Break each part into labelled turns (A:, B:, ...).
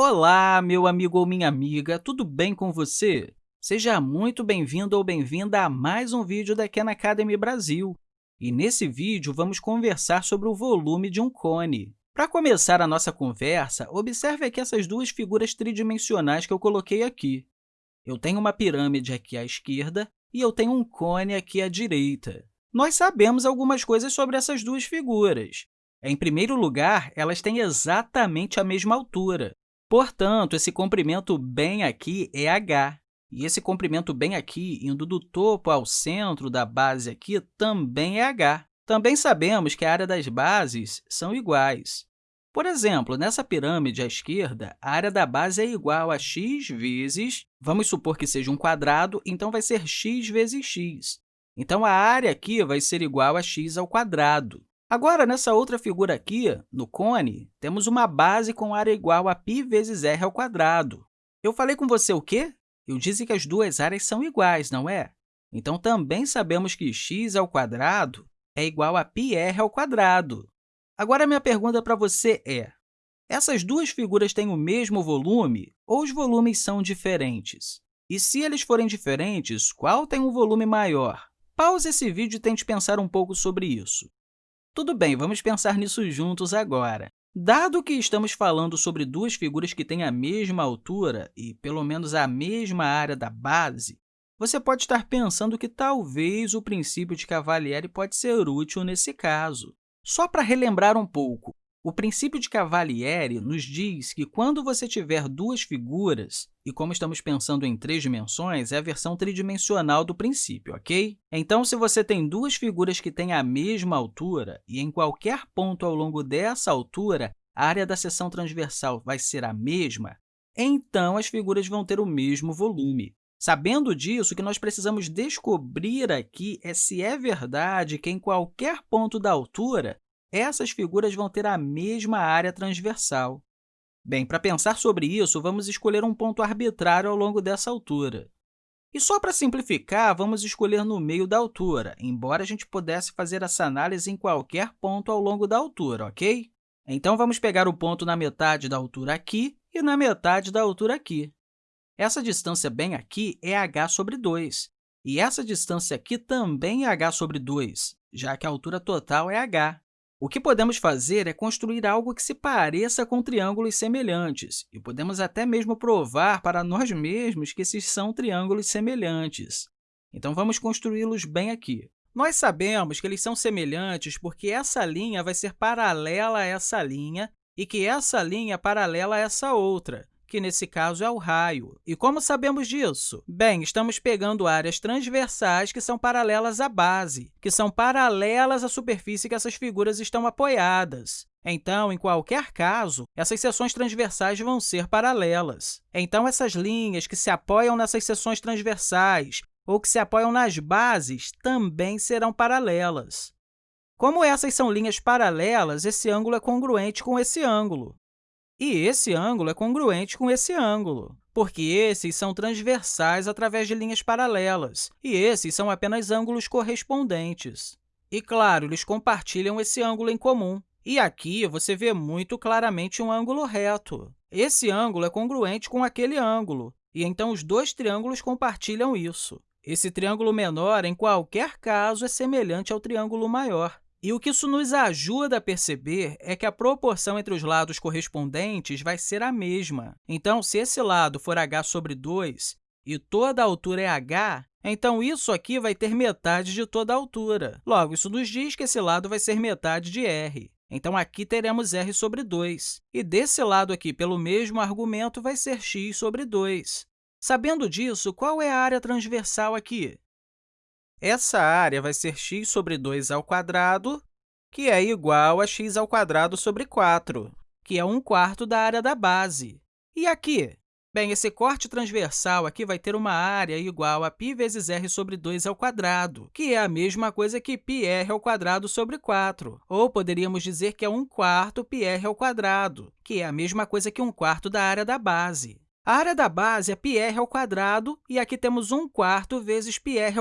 A: Olá, meu amigo ou minha amiga, tudo bem com você? Seja muito bem-vindo ou bem-vinda a mais um vídeo da Khan Academy Brasil. E nesse vídeo, vamos conversar sobre o volume de um cone. Para começar a nossa conversa, observe aqui essas duas figuras tridimensionais que eu coloquei aqui. Eu tenho uma pirâmide aqui à esquerda e eu tenho um cone aqui à direita. Nós sabemos algumas coisas sobre essas duas figuras. Em primeiro lugar, elas têm exatamente a mesma altura. Portanto, esse comprimento bem aqui é h. E esse comprimento bem aqui, indo do topo ao centro da base aqui, também é h. Também sabemos que a área das bases são iguais. Por exemplo, nessa pirâmide à esquerda, a área da base é igual a x vezes, vamos supor que seja um quadrado, então vai ser x vezes x. Então, a área aqui vai ser igual a x ao quadrado. Agora, nessa outra figura aqui, no cone, temos uma base com área igual a π vezes r ao quadrado. Eu falei com você o quê? Eu disse que as duas áreas são iguais, não é? Então, também sabemos que x ao quadrado é igual a πr ao quadrado. Agora, minha pergunta para você é, essas duas figuras têm o mesmo volume ou os volumes são diferentes? E se eles forem diferentes, qual tem um volume maior? Pause esse vídeo e tente pensar um pouco sobre isso. Tudo bem, vamos pensar nisso juntos agora. Dado que estamos falando sobre duas figuras que têm a mesma altura e pelo menos a mesma área da base, você pode estar pensando que talvez o princípio de Cavalieri pode ser útil nesse caso. Só para relembrar um pouco, o princípio de Cavalieri nos diz que quando você tiver duas figuras, e como estamos pensando em três dimensões, é a versão tridimensional do princípio, ok? Então, se você tem duas figuras que têm a mesma altura e em qualquer ponto ao longo dessa altura a área da seção transversal vai ser a mesma, então as figuras vão ter o mesmo volume. Sabendo disso, o que nós precisamos descobrir aqui é se é verdade que em qualquer ponto da altura essas figuras vão ter a mesma área transversal. Bem, para pensar sobre isso, vamos escolher um ponto arbitrário ao longo dessa altura. E só para simplificar, vamos escolher no meio da altura, embora a gente pudesse fazer essa análise em qualquer ponto ao longo da altura, ok? Então, vamos pegar o ponto na metade da altura aqui e na metade da altura aqui. Essa distância bem aqui é h sobre 2, e essa distância aqui também é h sobre 2, já que a altura total é h. O que podemos fazer é construir algo que se pareça com triângulos semelhantes, e podemos até mesmo provar para nós mesmos que esses são triângulos semelhantes. Então, vamos construí-los bem aqui. Nós sabemos que eles são semelhantes porque essa linha vai ser paralela a essa linha e que essa linha é paralela a essa outra que nesse caso é o raio. E como sabemos disso? Bem, estamos pegando áreas transversais que são paralelas à base, que são paralelas à superfície que essas figuras estão apoiadas. Então, em qualquer caso, essas seções transversais vão ser paralelas. Então, essas linhas que se apoiam nessas seções transversais ou que se apoiam nas bases também serão paralelas. Como essas são linhas paralelas, esse ângulo é congruente com esse ângulo. E esse ângulo é congruente com esse ângulo, porque esses são transversais através de linhas paralelas, e esses são apenas ângulos correspondentes. E, claro, eles compartilham esse ângulo em comum. E aqui você vê muito claramente um ângulo reto. Esse ângulo é congruente com aquele ângulo, e então os dois triângulos compartilham isso. Esse triângulo menor, em qualquer caso, é semelhante ao triângulo maior. E o que isso nos ajuda a perceber é que a proporção entre os lados correspondentes vai ser a mesma. Então, se esse lado for h sobre 2 e toda a altura é h, então isso aqui vai ter metade de toda a altura. Logo, isso nos diz que esse lado vai ser metade de r. Então, aqui teremos r sobre 2. E desse lado aqui, pelo mesmo argumento, vai ser x sobre 2. Sabendo disso, qual é a área transversal aqui? Essa área vai ser x sobre 2 ao quadrado, que é igual a x ao quadrado sobre 4, que é 1 quarto da área da base. E aqui? Bem, esse corte transversal aqui vai ter uma área igual a π vezes r sobre 2 ao quadrado, que é a mesma coisa que πr ao quadrado sobre 4. Ou poderíamos dizer que é 1 quarto πr ao quadrado, que é a mesma coisa que 1 quarto da área da base. A área da base é πr e aqui temos 1 quarto vezes πr.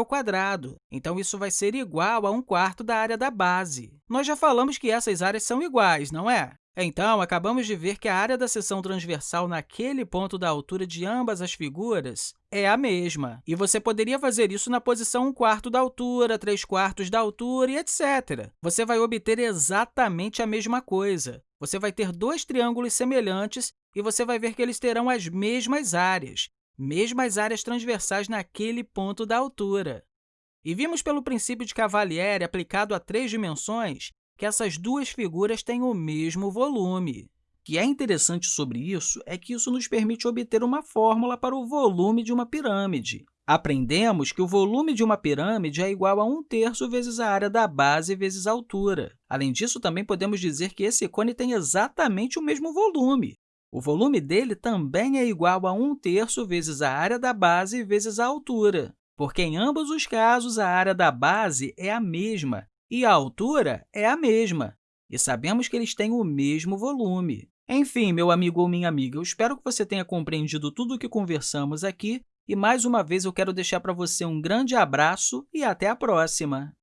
A: Então, isso vai ser igual a 1 quarto da área da base. Nós já falamos que essas áreas são iguais, não é? Então, acabamos de ver que a área da seção transversal naquele ponto da altura de ambas as figuras é a mesma. E você poderia fazer isso na posição 1 quarto da altura, 3 quartos da altura e etc. Você vai obter exatamente a mesma coisa. Você vai ter dois triângulos semelhantes e você vai ver que eles terão as mesmas áreas, mesmas áreas transversais naquele ponto da altura. E vimos pelo princípio de Cavalieri aplicado a três dimensões que essas duas figuras têm o mesmo volume. O que é interessante sobre isso é que isso nos permite obter uma fórmula para o volume de uma pirâmide. Aprendemos que o volume de uma pirâmide é igual a 1 terço vezes a área da base vezes a altura. Além disso, também podemos dizer que esse cone tem exatamente o mesmo volume. O volume dele também é igual a 1 terço vezes a área da base vezes a altura, porque em ambos os casos a área da base é a mesma e a altura é a mesma, e sabemos que eles têm o mesmo volume. Enfim, meu amigo ou minha amiga, eu espero que você tenha compreendido tudo o que conversamos aqui e, mais uma vez, eu quero deixar para você um grande abraço e até a próxima!